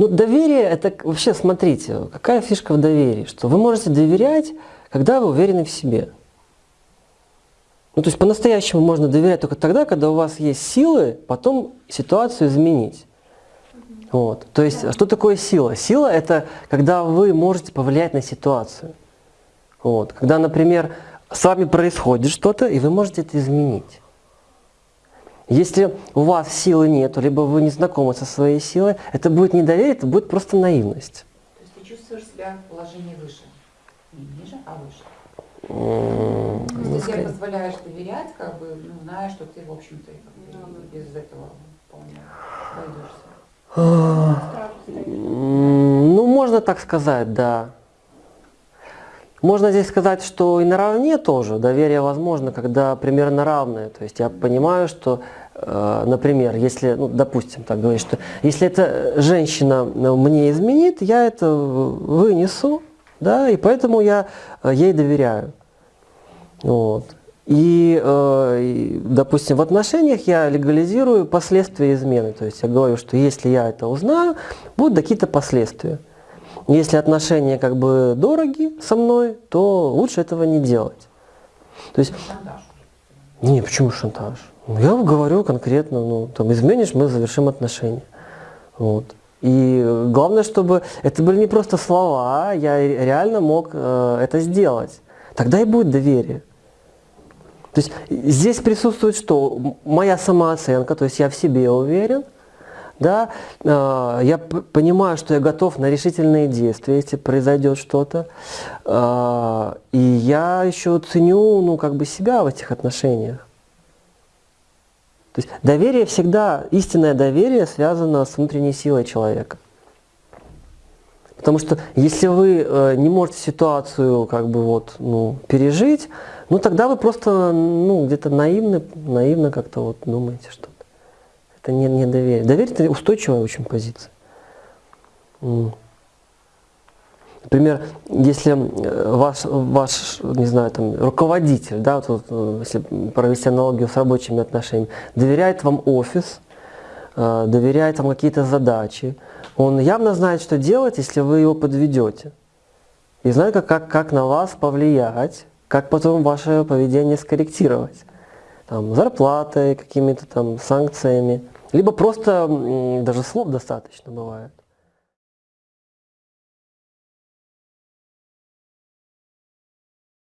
Ну, доверие, это вообще, смотрите, какая фишка в доверии, что вы можете доверять, когда вы уверены в себе. Ну, то есть по-настоящему можно доверять только тогда, когда у вас есть силы потом ситуацию изменить. Вот. То есть, что такое сила? Сила – это когда вы можете повлиять на ситуацию. Вот. Когда, например, с вами происходит что-то, и вы можете это изменить. Если у вас силы нет, либо вы не знакомы со своей силой, это будет не доверие, это будет просто наивность. То есть ты чувствуешь себя в положении выше. Не ниже, а выше. То не есть ты себе позволяешь доверять, как бы, ну, зная, что ты, в общем-то, как бы, и без этого вполне обойдешься. М, Ну, можно так сказать, да. Можно здесь сказать, что и наравне тоже доверие возможно, когда примерно равное. То есть я понимаю, что, э, например, если, ну, допустим, так говорить, что если эта женщина э, мне изменит, я это вынесу, да, и поэтому я э, ей доверяю. Вот. И, и, допустим, в отношениях я легализирую последствия измены. То есть я говорю, что если я это узнаю, будут какие-то последствия. Если отношения как бы дороги со мной, то лучше этого не делать. То есть, Шантаж. не, почему шантаж? Ну, Я говорю конкретно, ну, там, изменишь, мы завершим отношения. Вот. И главное, чтобы это были не просто слова, я ре- реально мог э, это сделать. Тогда и будет доверие. То есть здесь присутствует что? Моя самооценка, то есть я в себе уверен, да, э, я понимаю, что я готов на решительные действия, если произойдет что-то, Э, и я еще ценю, ну, как бы себя в этих отношениях. То есть доверие всегда, истинное доверие связано с внутренней силой человека. Потому что если вы э, не можете ситуацию как бы вот, ну, пережить, ну тогда вы просто ну, где-то наивно, наивно как-то вот думаете что-то. Это не, не доверие. Доверие это устойчивая очень позиция. Например, если э, ваш, ваш, не знаю, там, руководитель, да, вот, э, если провести аналогию с рабочими отношениями, доверяет вам офис, э, доверяет вам какие-то задачи, он явно знает, что делать, если вы его подведете. И знает, как, как, как на вас повлиять, как потом ваше поведение скорректировать. Там, зарплатой, какими-то там санкциями. Либо просто даже слов достаточно бывает.